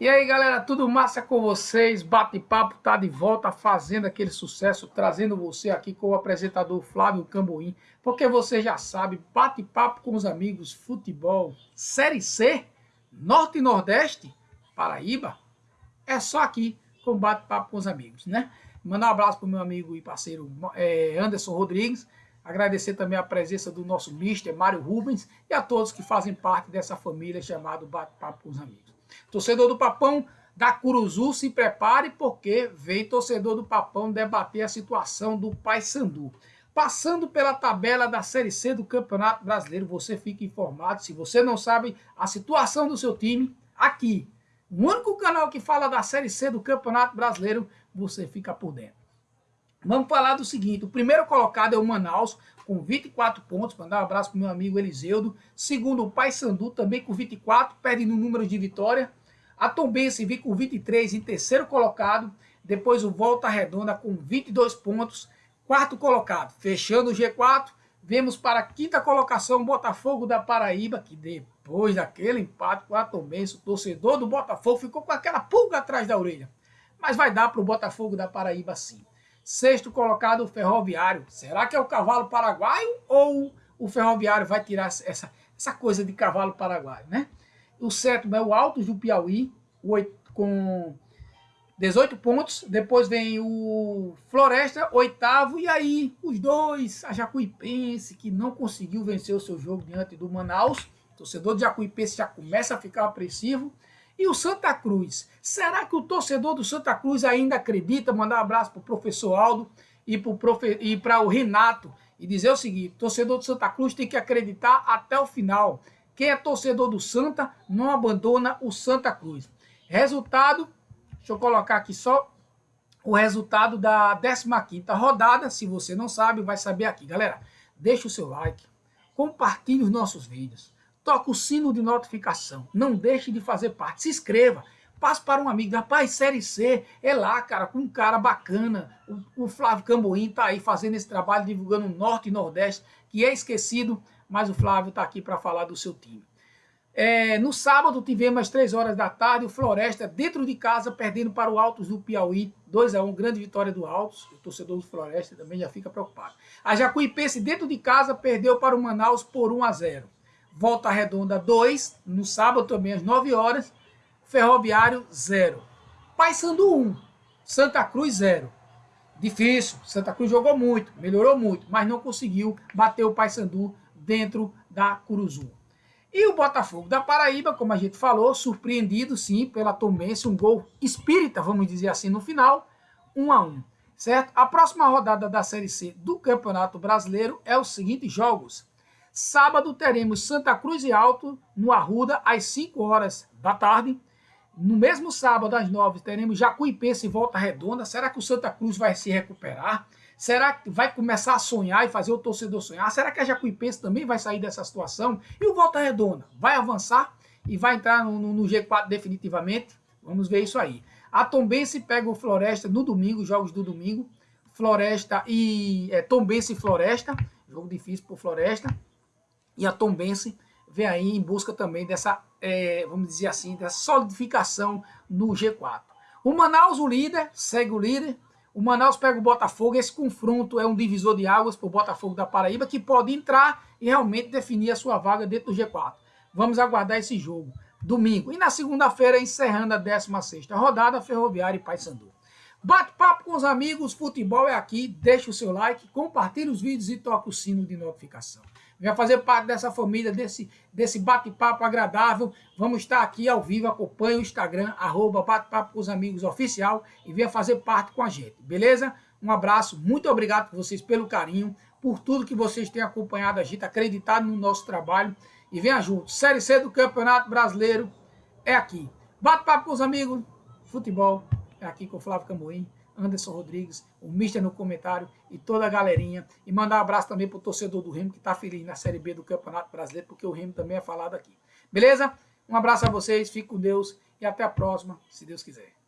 E aí galera, tudo massa com vocês? Bate-papo tá de volta fazendo aquele sucesso, trazendo você aqui com o apresentador Flávio Camboim, porque você já sabe, bate-papo com os amigos, futebol, Série C, Norte e Nordeste, Paraíba, é só aqui com bate-papo com os amigos, né? Mandar um abraço pro meu amigo e parceiro é, Anderson Rodrigues, agradecer também a presença do nosso mister Mário Rubens e a todos que fazem parte dessa família chamada Bate-Papo com os Amigos. Torcedor do Papão da Curuzu, se prepare porque vem torcedor do Papão debater a situação do Paysandu. Passando pela tabela da Série C do Campeonato Brasileiro, você fica informado. Se você não sabe a situação do seu time, aqui, o único canal que fala da Série C do Campeonato Brasileiro, você fica por dentro. Vamos falar do seguinte, o primeiro colocado é o Manaus, com 24 pontos, mandar um abraço para meu amigo Eliseudo. Segundo, o Paysandu, também com 24, perde no número de vitória. A Tombense vem com 23 em terceiro colocado. Depois o Volta Redonda com 22 pontos, quarto colocado. Fechando o G4, vemos para a quinta colocação Botafogo da Paraíba, que depois daquele empate com a Tombense, o torcedor do Botafogo ficou com aquela pulga atrás da orelha. Mas vai dar para o Botafogo da Paraíba sim. Sexto colocado, o Ferroviário. Será que é o cavalo paraguaio ou o Ferroviário vai tirar essa, essa coisa de cavalo paraguaio, né? O sétimo é o Altos do Piauí, com 18 pontos. Depois vem o Floresta, oitavo. E aí, os dois, a Jacuipense, que não conseguiu vencer o seu jogo diante do Manaus. O torcedor de Jacuipense já começa a ficar apreensivo. E o Santa Cruz? Será que o torcedor do Santa Cruz ainda acredita? Mandar um abraço para o professor Aldo e para profe... o Renato e dizer o seguinte, torcedor do Santa Cruz tem que acreditar até o final. Quem é torcedor do Santa não abandona o Santa Cruz. Resultado, deixa eu colocar aqui só o resultado da 15ª rodada. Se você não sabe, vai saber aqui. Galera, deixa o seu like, compartilhe os nossos vídeos toca o sino de notificação, não deixe de fazer parte, se inscreva, passe para um amigo, rapaz, Série C, é lá, cara, com um cara bacana, o, o Flávio Camboim tá aí fazendo esse trabalho, divulgando o Norte e Nordeste, que é esquecido, mas o Flávio tá aqui para falar do seu time. É, no sábado tivemos às 3 horas da tarde o Floresta dentro de casa perdendo para o Altos do Piauí, 2 a 1 grande vitória do Altos, o torcedor do Floresta também já fica preocupado. A Jacuipense dentro de casa perdeu para o Manaus por 1 a 0. Volta Redonda 2, no sábado também às 9 horas. Ferroviário 0. Paysandu 1, Santa Cruz 0. Difícil, Santa Cruz jogou muito, melhorou muito, mas não conseguiu bater o Paysandu dentro da Curuzu. E o Botafogo da Paraíba, como a gente falou, surpreendido sim pela Tomense, um gol espírita, vamos dizer assim, no final, 1 a 1 certo? A próxima rodada da Série C do Campeonato Brasileiro é os seguintes jogos. Sábado teremos Santa Cruz e Alto, no Arruda, às 5 horas da tarde. No mesmo sábado, às 9, teremos Jacuipense e Volta Redonda. Será que o Santa Cruz vai se recuperar? Será que vai começar a sonhar e fazer o torcedor sonhar? Será que a Jacuipense também vai sair dessa situação? E o Volta Redonda vai avançar e vai entrar no, no, no G4 definitivamente? Vamos ver isso aí. A Tombense pega o Floresta no domingo, jogos do domingo. Floresta e é, Tombense e Floresta. Jogo difícil para Floresta. E a Tombense vem aí em busca também dessa, é, vamos dizer assim, dessa solidificação no G4. O Manaus, o líder, segue o líder. O Manaus pega o Botafogo. Esse confronto é um divisor de águas para o Botafogo da Paraíba, que pode entrar e realmente definir a sua vaga dentro do G4. Vamos aguardar esse jogo. Domingo. E na segunda-feira, encerrando a 16ª rodada, Ferroviária e Paysandu. Bate-papo com os amigos, futebol é aqui. Deixa o seu like, compartilhe os vídeos e toca o sino de notificação. Venha fazer parte dessa família, desse, desse bate-papo agradável. Vamos estar aqui ao vivo, acompanhe o Instagram, arroba bate-papo com os amigos oficial e venha fazer parte com a gente, beleza? Um abraço, muito obrigado por vocês pelo carinho, por tudo que vocês têm acompanhado a gente, acreditado no nosso trabalho e venha junto. Série C do Campeonato Brasileiro é aqui. Bate-papo com os amigos, futebol é aqui com o Flávio Camoim. Anderson Rodrigues, o Mister no comentário e toda a galerinha. E mandar um abraço também para o torcedor do Remo que está feliz na Série B do Campeonato Brasileiro, porque o Remo também é falado aqui. Beleza? Um abraço a vocês, fique com Deus e até a próxima, se Deus quiser.